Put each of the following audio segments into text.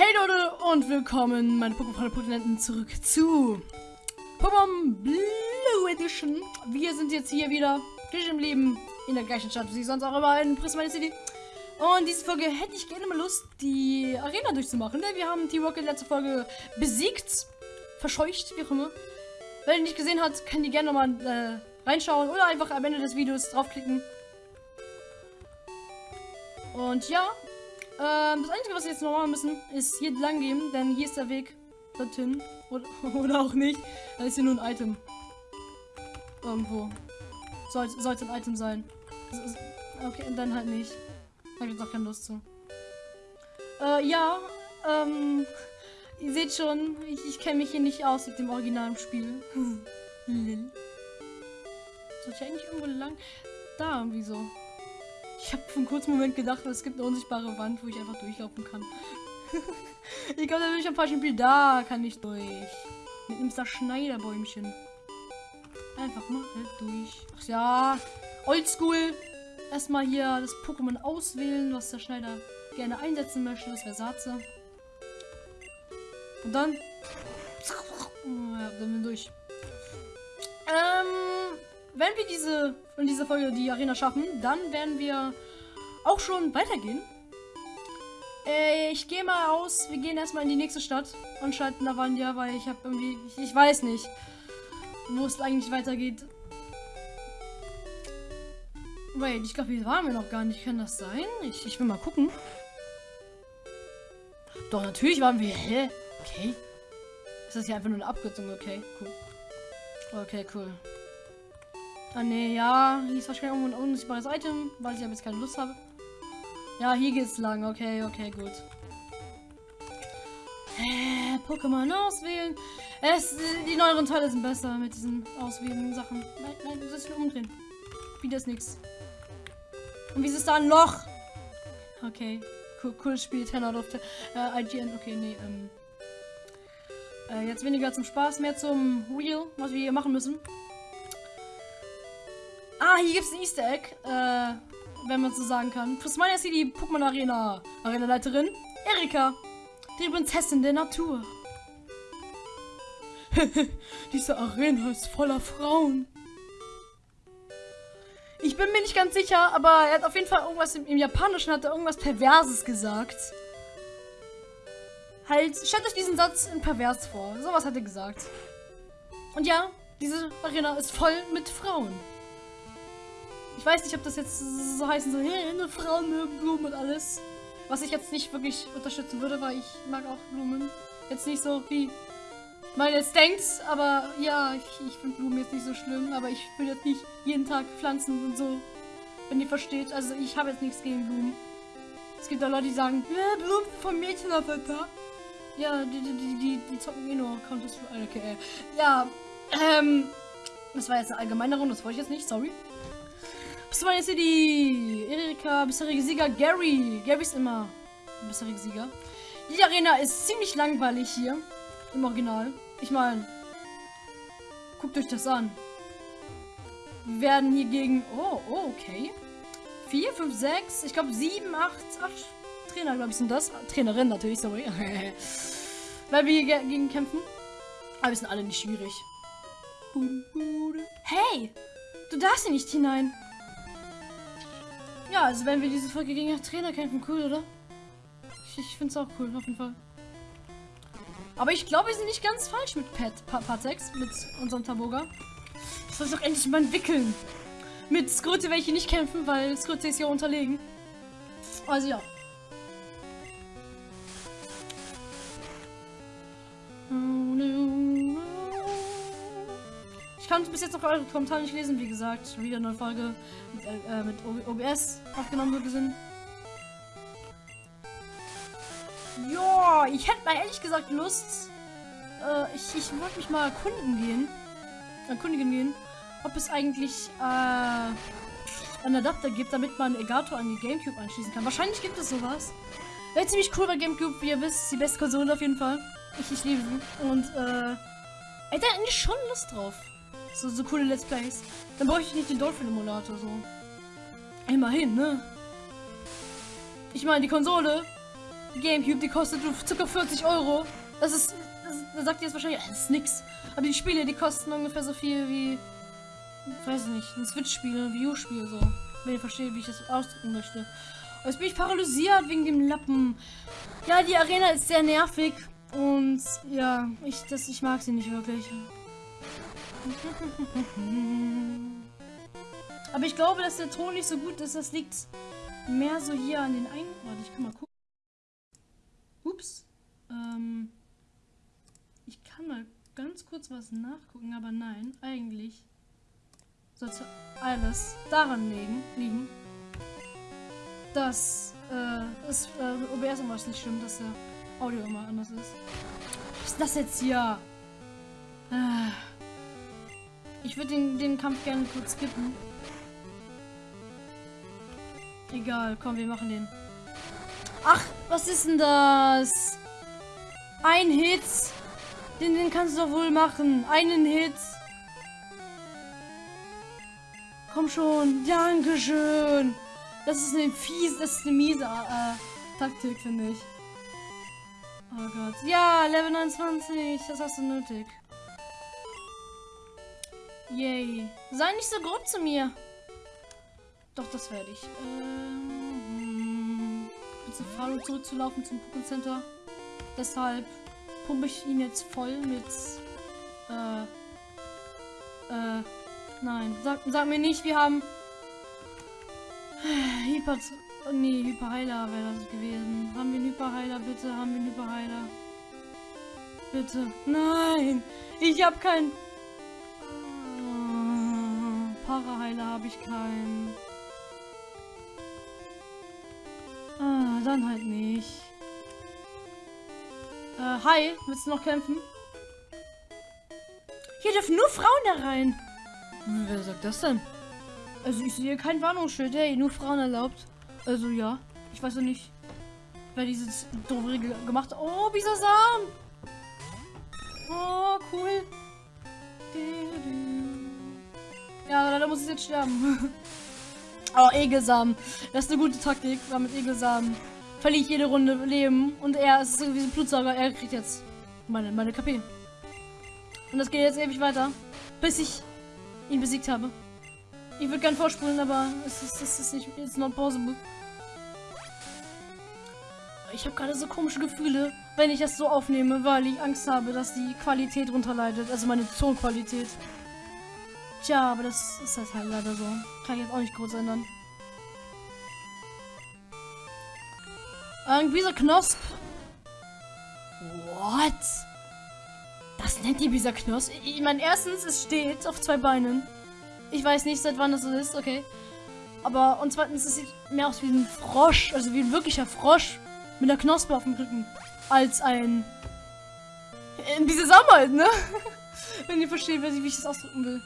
Hey Leute und willkommen, meine Pokémon-Protinenten, zurück zu Pokémon Blue Edition. Wir sind jetzt hier wieder, frisch im Leben, in der gleichen Stadt wie sonst auch immer in Prisma City. Und diese Folge hätte ich gerne mal Lust, die Arena durchzumachen, denn wir haben T-Rocket letzte Folge besiegt, verscheucht, wie auch immer. Wer ihn nicht gesehen hat, kann die gerne nochmal äh, reinschauen oder einfach am Ende des Videos draufklicken. Und ja, ähm, das Einzige, was wir jetzt noch machen müssen, ist hier lang gehen, denn hier ist der Weg dorthin. Oder, oder auch nicht. Da ist hier nur ein Item. Irgendwo. Soll, sollte ein Item sein. Okay, dann halt nicht. Hab ich jetzt auch keine Lust zu. Äh, ja, ähm, ihr seht schon, ich, ich kenne mich hier nicht aus mit dem originalen Spiel. Lil. Soll ich eigentlich irgendwo lang? Da irgendwie so. Ich habe für einen kurzen Moment gedacht, es gibt eine unsichtbare Wand, wo ich einfach durchlaufen kann. ich glaube, da bin ich am falschen Spiel. Da kann ich durch. Mit einem Schneiderbäumchen. Einfach mal halt durch. Ach ja, oldschool. Erstmal hier das Pokémon auswählen, was der Schneider gerne einsetzen möchte. Das wäre Satze. Und dann... Ja, dann bin durch. Wenn wir diese in dieser Folge die Arena schaffen, dann werden wir auch schon weitergehen. Äh, ich gehe mal aus, wir gehen erstmal in die nächste Stadt und schalten Lavandia, weil ich habe irgendwie, ich, ich, weiß nicht, wo es eigentlich weitergeht. Wait, ich glaube, hier waren wir noch gar nicht. Kann das sein? Ich, ich will mal gucken. Doch, natürlich waren wir. Hä? Okay. Ist das hier einfach nur eine Abkürzung? Okay, cool. Okay, cool. Ah ne, ja, hier ist wahrscheinlich irgendwo ein unsichtbares Item, weil ich aber jetzt keine Lust habe. Ja, hier geht's lang. Okay, okay, gut. Äh, Pokémon auswählen. Es, die neueren Teile sind besser mit diesen auswählen Sachen. Nein, nein, du sollst umdrehen. Wieder ist nichts. Und wie ist es da ein Loch? Okay. Cool, cool Spiel, 10 out of 10. Äh, IGN, okay, nee, ähm. Äh, jetzt weniger zum Spaß, mehr zum Real, was wir hier machen müssen. Hier gibt es ein Easter Egg, äh, wenn man so sagen kann. Prismania ist hier die Pokémon Arena Arena-Leiterin Erika, die Prinzessin der Natur. Diese Arena ist voller Frauen. Ich bin mir nicht ganz sicher, aber er hat auf jeden Fall irgendwas im, im Japanischen hat er irgendwas Perverses gesagt. Halt, stellt euch diesen Satz in pervers vor. Sowas hat er gesagt. Und ja, diese Arena ist voll mit Frauen. Ich weiß nicht, ob das jetzt so heißen soll, hey, eine Frau mögen Blumen und alles. Was ich jetzt nicht wirklich unterstützen würde, weil ich mag auch Blumen. Jetzt nicht so wie man jetzt denkt, aber ja, ich, ich finde Blumen jetzt nicht so schlimm, aber ich will jetzt nicht jeden Tag pflanzen und so. Wenn ihr versteht, also ich habe jetzt nichts gegen Blumen. Es gibt da Leute, die sagen, Blumen von Mädchen auf. Ja, die, die, die, die, die zocken eh nur Counter Okay, ja, ähm, das war jetzt eine allgemeine Runde, das wollte ich jetzt nicht, sorry. Swan City. Erika, bisherige Sieger Gary. Gary ist immer bisherige Sieger. Die Arena ist ziemlich langweilig hier. Im Original. Ich meine, guckt euch das an. Wir werden hier gegen... Oh, oh, okay. 4, 5, 6, ich glaube 7, 8, 8 Trainer, glaube ich, sind das. Trainerin natürlich, sorry. Weil wir hier gegen kämpfen. Aber wir sind alle nicht schwierig. Hey! Du darfst hier nicht hinein. Ja, also wenn wir diese Folge gegen den Trainer kämpfen, cool, oder? Ich, ich finde es auch cool, auf jeden Fall. Aber ich glaube, wir sind nicht ganz falsch mit Pet Patex, mit unserem Taboga. Das soll doch endlich mal entwickeln. Mit Skrute werde ich hier nicht kämpfen, weil Skrute ist ja unterlegen. Also ja. Kann bis jetzt noch eure Kommentare nicht lesen, wie gesagt. Wieder eine Folge mit, äh, mit OBS aufgenommen sind. Ja, ich hätte mal ehrlich gesagt Lust. Äh, ich ich wollte mich mal erkunden gehen. Erkundigen gehen, ob es eigentlich äh, einen Adapter gibt, damit man Egato an die Gamecube anschließen kann. Wahrscheinlich gibt es sowas. Wäre ziemlich cool bei Gamecube, wie ihr wisst, die beste Konsole auf jeden Fall. Ich, ich liebe sie. Und äh, hätte eigentlich schon Lust drauf. So, so coole Let's Plays. Dann brauche ich nicht den Dolphin-Emulator so. Immerhin, ne? Ich meine, die Konsole Die Gamecube, die kostet ca. 40 Euro. Das ist, da sagt ihr jetzt wahrscheinlich, das ist nix. Aber die Spiele, die kosten ungefähr so viel wie, ich weiß nicht, ein Switch-Spiel, ein Wii U-Spiel so. Wenn ihr versteht, wie ich das ausdrücken möchte. Und jetzt bin ich paralysiert wegen dem Lappen. Ja, die Arena ist sehr nervig. Und ja, ich, das, ich mag sie nicht wirklich. Aber ich glaube, dass der Ton nicht so gut ist. Das liegt mehr so hier an den Ein... Warte, ich kann mal gucken. Ups. Ähm, ich kann mal ganz kurz was nachgucken, aber nein, eigentlich sollte alles daran liegen, liegen dass äh, es äh, OBS immer nicht stimmt, dass der Audio immer anders ist. Was ist das jetzt hier? Äh, ich würde den, den Kampf gerne kurz skippen. Egal, komm, wir machen den. Ach, was ist denn das? Ein Hit. Den, den kannst du doch wohl machen. Einen Hit. Komm schon. Dankeschön. Das ist eine fies, das ist eine miese äh, Taktik, finde ich. Oh Gott. Ja, Level 29. Das hast du nötig. Yay. Sei nicht so grob zu mir. Doch, das werde ich. Ähm, bitte Faro zurückzulaufen zum Pokémon Center. Deshalb pumpe ich ihn jetzt voll mit. Äh. Äh. Nein. Sag, sag mir nicht, wir haben. Hyper. Oh, nee, Hyperheiler wäre das gewesen. Haben wir einen Hyperheiler, bitte? Haben wir einen Hyperheiler? Bitte. Nein! Ich habe keinen. Paraheiler habe ich keinen. Ah, dann halt nicht. Äh, hi, willst du noch kämpfen? Hier dürfen nur Frauen da rein. Wer sagt das denn? Also ich sehe kein Warnungsschild, hey, nur Frauen erlaubt. Also ja, ich weiß ja nicht, wer dieses doofe Regel gemacht hat. Oh, Samen. Oh, cool. Ja, da muss ich jetzt sterben. Oh, Egelsamen. Das ist eine gute Taktik, weil mit Egelsamen verliere ich jede Runde Leben. Und er ist irgendwie ein Blutsauger. Er kriegt jetzt meine, meine KP. Und das geht jetzt ewig weiter, bis ich ihn besiegt habe. Ich würde gern vorspulen, aber es ist, es ist nicht, it's not possible. Ich habe gerade so komische Gefühle, wenn ich das so aufnehme, weil ich Angst habe, dass die Qualität runterleidet, also meine Tonqualität. Tja, aber das ist halt, halt leider so. Kann ich jetzt auch nicht groß ändern. Irgendwie so Knosp. What? Das nennt die dieser Knosp? Ich meine, erstens, es steht auf zwei Beinen. Ich weiß nicht, seit wann das so ist, okay. Aber, und zweitens, es sieht mehr aus wie ein Frosch, also wie ein wirklicher Frosch mit einer Knospe auf dem Rücken, als ein... In diese Sommer halt, ne? Wenn ihr versteht, wie ich das ausdrücken will.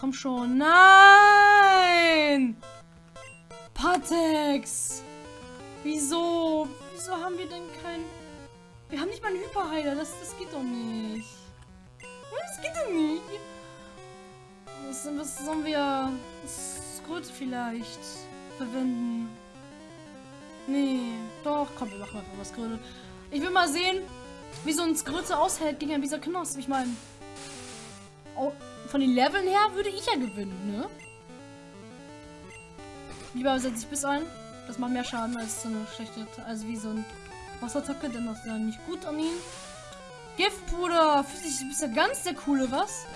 Komm schon. Nein! Patex! Wieso? Wieso haben wir denn kein... Wir haben nicht mal einen Hyperheiler. Das, das geht doch nicht. Das geht doch nicht. Was, was sollen wir... Skrut vielleicht verwenden? Nee. Doch, komm, wir machen einfach was Grüne. Ich will mal sehen, wie so ein Skröte aushält gegen ein dieser Knosp. Ich meine, von den Leveln her würde ich ja gewinnen, ne? Lieber setze ich bis ein. Das macht mehr Schaden als so eine schlechte, also wie so ein Wasserattacke, denn das ist ja nicht gut an ihn. Giftpuder, du bist ja ganz der coole, was?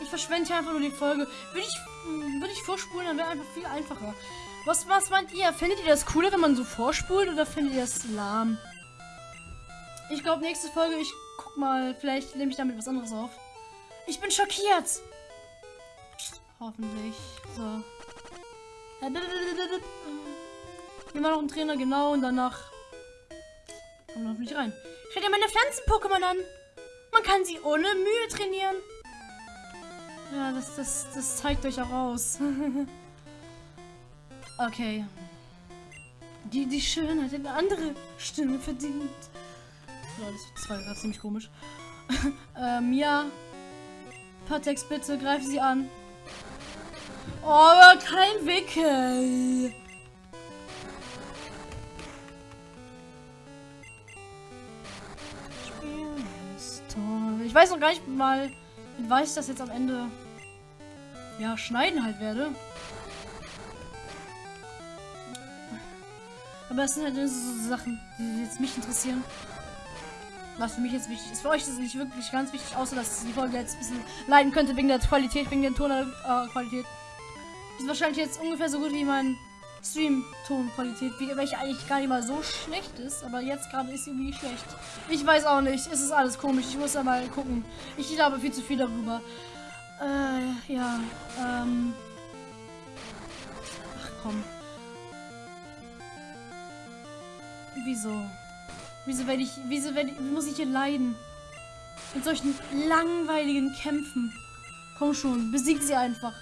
Ich verschwende hier einfach nur die Folge. Würde ich, würde ich vorspulen, dann wäre einfach viel einfacher. Was, was meint ihr? Findet ihr das cooler, wenn man so vorspult oder findet ihr das lahm? Ich glaube, nächste Folge, ich guck mal, vielleicht nehme ich damit was anderes auf. Ich bin schockiert. Hoffentlich. So. War noch ein Trainer, genau, und danach kommen wir nicht rein. Schaut dir meine Pflanzen-Pokémon an. Man kann sie ohne Mühe trainieren. Ja, das, das, das zeigt euch auch aus. Okay. Die, die Schönheit hat eine andere Stimme verdient. Ja, das, war gerade ziemlich komisch. ähm, ja. Patex, bitte, greif sie an. Oh, aber kein Wickel. Ist. Ich weiß noch gar nicht mal, wie weiß ich das jetzt am Ende ja, schneiden halt werde. Aber es sind halt so Sachen, die jetzt mich interessieren. Was für mich jetzt wichtig ist. Für euch ist es nicht wirklich ganz wichtig, außer dass die Folge jetzt ein bisschen leiden könnte wegen der Qualität, wegen der Tonqualität. Äh, ist wahrscheinlich jetzt ungefähr so gut wie mein Stream-Tonqualität, welche eigentlich gar nicht mal so schlecht ist, aber jetzt gerade ist sie irgendwie schlecht. Ich weiß auch nicht, es ist alles komisch, ich muss da mal gucken. Ich glaube viel zu viel darüber. Äh, ja, ähm... Ach komm. Wieso? Wieso werde ich, wieso werde ich, muss ich hier leiden? Mit solchen langweiligen Kämpfen. Komm schon, besiegt sie einfach.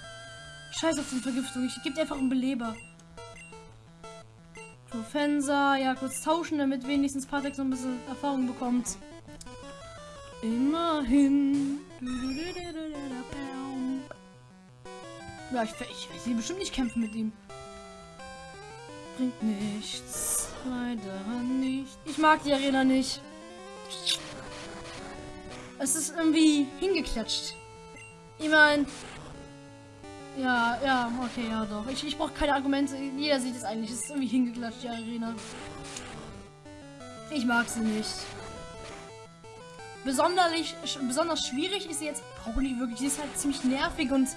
Scheiß auf die Vergiftung, ich gebe dir einfach einen Beleber. Profensa, ja, kurz tauschen, damit wenigstens Patek so ein bisschen Erfahrung bekommt. Immerhin. Ja, ich, ich, ich will bestimmt nicht kämpfen mit ihm. Bringt nichts. Leider nicht. Ich mag die Arena nicht. Es ist irgendwie hingeklatscht. Ich meine... Ja, ja, okay, ja doch. Ich, ich brauche keine Argumente. Jeder sieht es eigentlich. Es ist irgendwie hingeklatscht, die Arena. Ich mag sie nicht. Besonders, besonders schwierig ist sie jetzt auch nicht wirklich. Sie ist halt ziemlich nervig und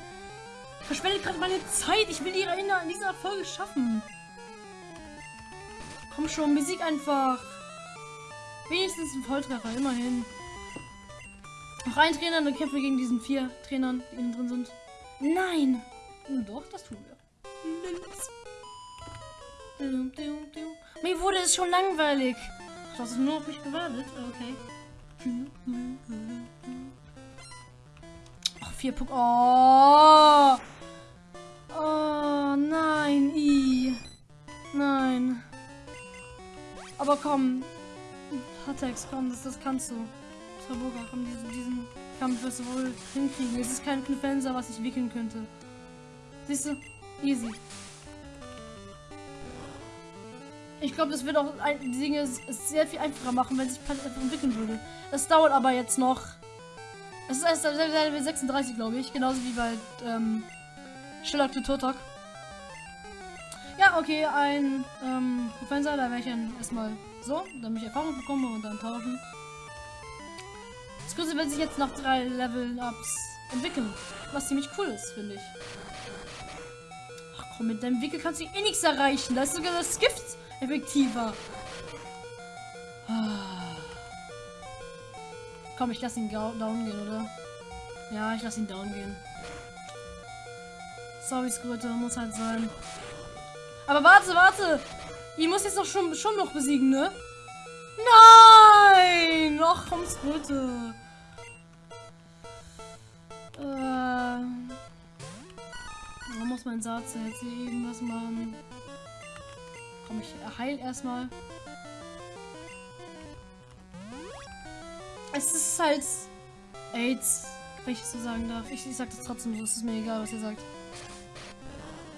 verschwendet gerade meine Zeit. Ich will die in dieser Folge schaffen. Komm schon, besieg einfach. Wenigstens ein Volltreffer, immerhin. Noch ein Trainer, dann kämpfen wir gegen diesen vier Trainern, die innen drin sind. Nein! Doch, das tun wir. Mir wurde es schon langweilig. Das ist nur auf mich gewartet. Okay. Ach, vier Punkte. Oh. Oh, nein. Aber komm. Hatex, komm, das, das kannst du. Taboga, komm, diesen, diesen Kampf wirst du wohl hinkriegen. Es ist kein Knifenser, was ich wickeln könnte. Siehst du? Easy. Ich glaube, das wird auch die Dinge sehr viel einfacher machen, wenn sich einfach entwickeln würde. Das dauert aber jetzt noch. Es ist erst Level 36, glaube ich. Genauso wie bei ähm, Sherlock to Totok. Okay, ein ähm, Professor, da werde ich dann erstmal so, damit ich Erfahrung bekomme und dann tauschen. Das Größte wird sich jetzt nach drei Level-Ups entwickeln. Was ziemlich cool ist, finde ich. Ach komm, mit deinem Wickel kannst du eh nichts erreichen. Da ist sogar das Gift effektiver. Ah. Komm, ich lasse ihn down gehen, oder? Ja, ich lasse ihn down gehen. Sorry, Skröte, muss halt sein. Aber warte, warte! Ich muss jetzt doch schon, schon noch besiegen, ne? Nein! Ach, komm, Skröte. Äh. Warum muss mein Satz jetzt irgendwas machen? Komm, ich heil erstmal. Es ist halt AIDS, wenn ich es so sagen darf. Ich, ich sag das trotzdem so, es ist mir egal, was ihr sagt.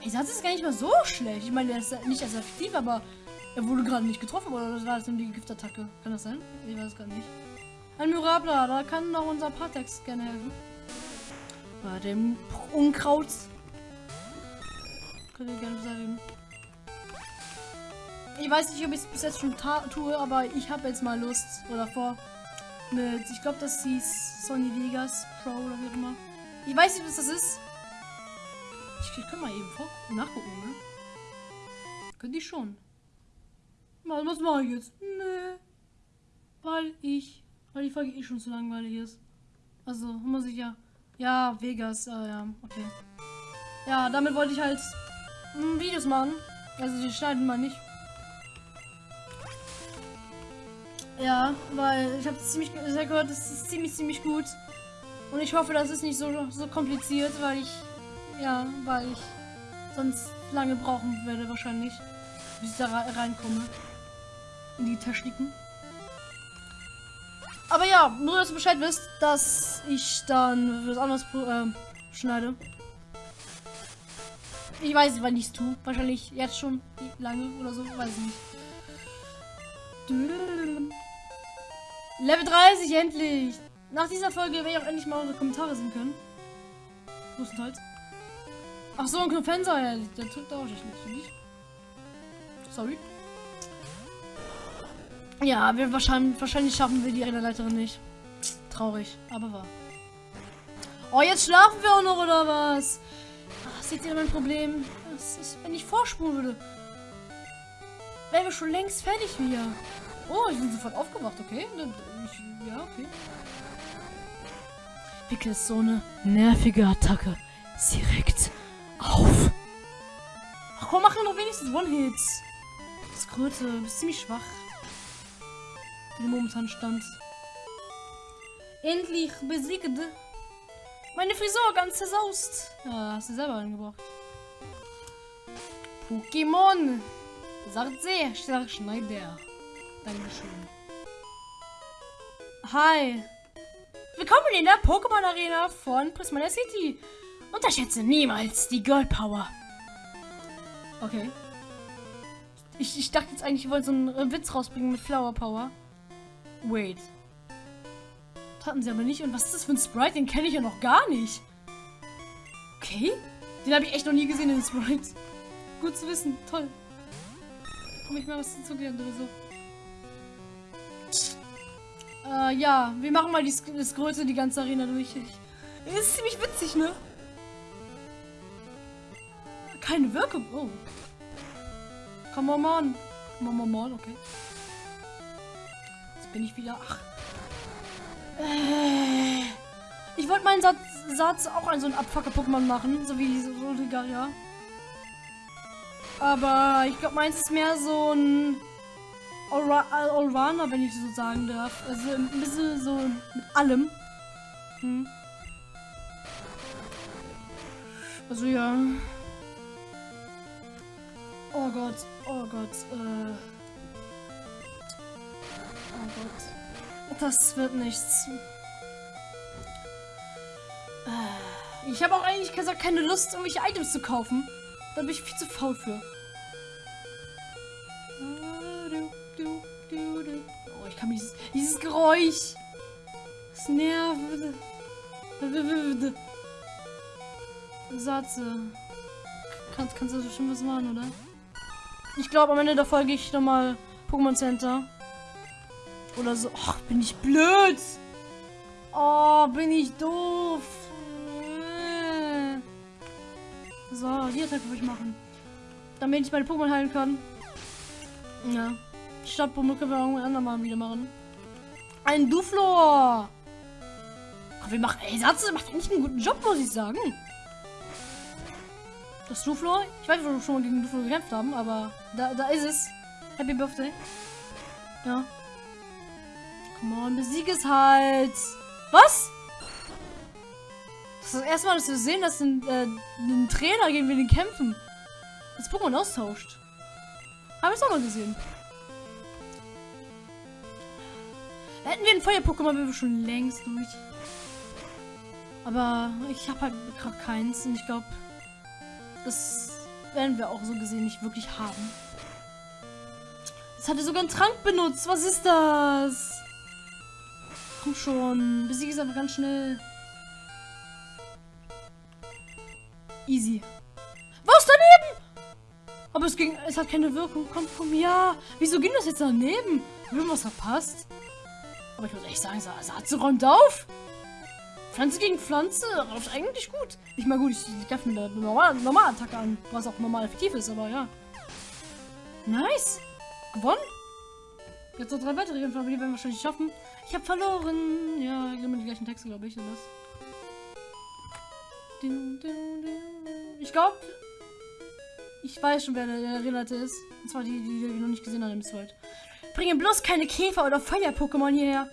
Ey, Satz ist gar nicht mal so schlecht. Ich meine, er ist nicht als effektiv, aber er wurde gerade nicht getroffen, oder das war das nur die Giftattacke? Kann das sein? Ich weiß es gar nicht. Ein Myrabla, da kann doch unser Patex gerne helfen. Bei dem Unkraut. Könnt ihr gerne beseitigen. Ich weiß nicht, ob ich es bis jetzt schon tue, aber ich habe jetzt mal Lust oder vor mit, ich glaube, das hieß Sony Vegas Pro oder wie auch immer. Ich weiß nicht, was das ist. Ich, ich kann mal eben nachgucken, ne? Könnte ich schon. Mal, was mache ich jetzt? Nee. Weil ich, weil die Folge eh schon zu langweilig ist. Also, muss ich ja. Ja, Vegas, äh, ja, okay. Ja, damit wollte ich halt Videos machen. Also, die schneiden mal nicht. Ja, weil ich habe ziemlich sehr gehört, das ist ziemlich, ziemlich gut. Und ich hoffe, das ist nicht so, so kompliziert, weil ich, ja, weil ich sonst lange brauchen werde wahrscheinlich, bis ich da reinkomme. In die Techniken. Aber ja, nur dass du Bescheid wisst, dass ich dann was anderes äh, schneide. Ich weiß nicht, wann ich es tue. Wahrscheinlich jetzt schon lange oder so. Weiß ich nicht. Level 30, endlich! Nach dieser Folge werde ich auch endlich mal eure Kommentare sehen können. Größtenteils. Ach so, ein Knopfenser, ja, der drückt auch nicht. Sorry. Ja, wir wahrscheinlich, wahrscheinlich schaffen wir die Leiterin nicht. Traurig, aber wahr. Oh, jetzt schlafen wir auch noch, oder was? Ach, seht ihr mein Problem? Das ist, wenn ich vorspulen würde, wären wir schon längst fertig wieder. Oh, ich bin sofort aufgewacht, okay? Ich, ja, okay. Wickel ist so eine nervige Attacke. Sie regt auf. Ach komm, machen doch wenigstens One-Hits. Das Kröte, du bist ziemlich schwach. Wie momentan stand. Endlich besiegt. Meine Frisur ganz zersaust. Ja, hast du selber angebracht. Pokémon. Sagt sehr, Schneider. Dankeschön. Hi. Willkommen in der Pokémon Arena von Prismania City. Unterschätze niemals die Girl Power. Okay. Ich, ich dachte jetzt eigentlich, ich wollte so einen Witz rausbringen mit Flower Power. Wait. Taten sie aber nicht. Und was ist das für ein Sprite? Den kenne ich ja noch gar nicht. Okay. Den habe ich echt noch nie gesehen, den Sprite. Gut zu wissen. Toll. Komme ich mal was dazugelernt oder so. Äh, ja. Wir machen mal die, das Größte die ganze Arena durch. Ich, ist ziemlich witzig, ne? Keine Wirkung. Oh. Come on, on. Come on, on, okay bin ich wieder. Ach. Äh. Ich wollte meinen Satz, Satz auch an so ein Abfucker-Pokémon machen, so wie diese Solgaria. Aber ich glaube, meins ist mehr so ein Allrounder, wenn ich so sagen darf. Also ein bisschen so mit allem. Hm. Also ja. Oh Gott, oh Gott, äh. Oh Gott. Das wird nichts. Äh, ich habe auch eigentlich gesagt, keine Lust, irgendwelche Items zu kaufen. Da bin ich viel zu faul für. Oh, ich kann mich dieses, dieses Geräusch. Das nervt. Satze. Kannst, kannst du schon was machen, oder? Ich glaube, am Ende der Folge ich nochmal Pokémon Center. Oder so. Ach, bin ich blöd. Oh, bin ich doof. So, die Attacke würde ich machen. Damit ich meine Pokémon heilen kann. Ja. Stadtbombe können wir irgendwann andermal wieder machen. Ein Duflor. Wir machen. Ey, Satz macht eigentlich einen guten Job, muss ich sagen. Das Duflor. Ich weiß ob wir schon mal gegen Duflor gekämpft haben, aber da, da ist es. Happy Birthday. Ja. Come on, besieg es halt. Was? Das ist das erste Mal, dass wir sehen, dass ein, äh, ein Trainer gegen den kämpfen. Das Pokémon austauscht. Haben wir es auch noch gesehen. Hätten wir ein Feuer-Pokémon, wären wir schon längst durch. Aber ich habe halt gerade keins und ich glaube, das werden wir auch so gesehen nicht wirklich haben. Es hatte sogar einen Trank benutzt. Was ist das? Komm schon. Besiege es aber ganz schnell. Easy. Was daneben? Aber es ging, es hat keine Wirkung. Komm, komm, ja. Wieso ging das jetzt daneben? Haben was verpasst? Aber ich muss echt sagen, Satze räumt auf. Pflanze gegen Pflanze läuft eigentlich gut. Ich meine, gut, ich, ich greife mir eine normale, normale Attacke an, was auch normal effektiv ist, aber ja. Nice. Gewonnen. Jetzt noch drei weitere Kämpfe, aber die werden wir wahrscheinlich schaffen. Ich habe verloren. Ja, immer die gleichen Texte, glaube ich, oder was? Ich glaube, ich weiß schon, wer der Renate ist. Und zwar die, die wir noch nicht gesehen haben im Sword. Bringe bloß keine Käfer- oder Feuer-Pokémon hierher.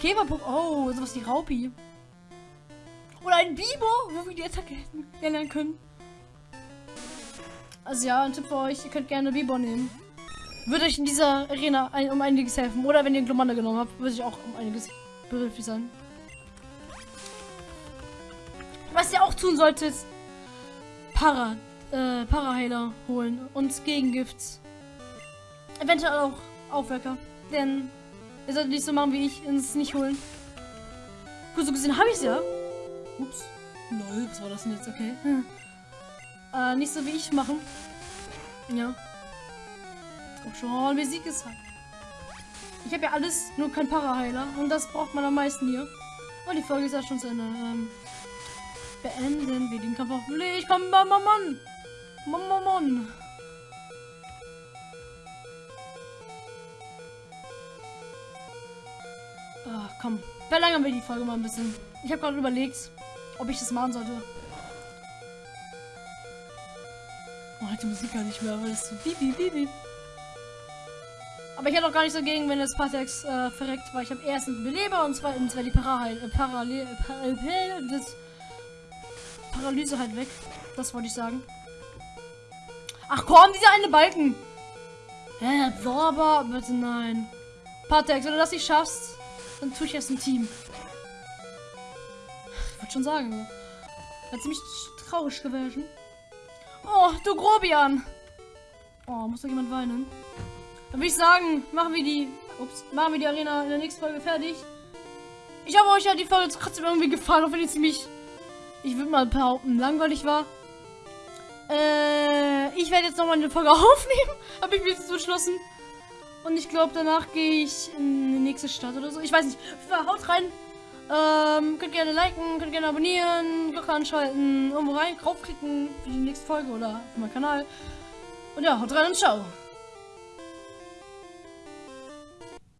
Käfer-Pokémon. Oh, sowas wie Raupi. Oder ein Bibo, wo wir die Attacke hätten lernen können. Also ja, ein Tipp für euch, ihr könnt gerne Bibo nehmen. würde euch in dieser Arena ein, um einiges helfen. Oder wenn ihr Glomanda genommen habt, würde ich auch um einiges behilflich sein. Was ihr auch tun solltet, Para, äh, Paraheiler holen und Gegengift. Eventuell auch Aufwecker. Denn ihr solltet nicht so machen wie ich und es nicht holen. Gut, so gesehen habe ich es ja. Ups. Lol, was war das denn jetzt? Okay. Hm. Äh, nicht so wie ich machen. Ja. Komm schon, Musik ist halt. Ich habe ja alles, nur kein Paraheiler. Und das braucht man am meisten hier. Und die Folge ist ja schon zu Ende. Ähm, beenden wir den Kampf Licht. Komm, Mann, Mann, Mann. Mann, Mann, Mann. Ach, komm. Verlängern wir die Folge mal ein bisschen. Ich habe gerade überlegt, ob ich das machen sollte. Oh, die Musik gar nicht mehr, weil es so bibi bibi. Aber ich hätte auch gar nicht so gegen, wenn das Patex äh, verreckt, weil ich habe erstens Beleber und zweitens wäre die Parahel, äh, Parallel, äh, das Paralyse halt weg. Das wollte ich sagen. Ach komm, dieser eine Balken. Hä, Absorber? Bitte nein. Patex, wenn du das nicht schaffst, dann tue ich erst ein Team. Ich wollte schon sagen. Wäre ziemlich traurig gewesen. Oh, du Grobian. Oh, muss da jemand weinen? Dann würde ich sagen, machen wir die. Ups, machen wir die Arena in der nächsten Folge fertig. Ich hoffe, euch hat die Folge trotzdem irgendwie gefallen, auch wenn die ziemlich, ich würde mal behaupten, langweilig war. Äh, ich werde jetzt nochmal eine Folge aufnehmen. Habe ich mir jetzt beschlossen. Und ich glaube, danach gehe ich in die nächste Stadt oder so. Ich weiß nicht. Haut rein. Ähm, könnt gerne liken, könnt gerne abonnieren, Glocke anschalten, irgendwo rein, draufklicken für die nächste Folge oder auf meinen Kanal. Und ja, haut rein und ciao.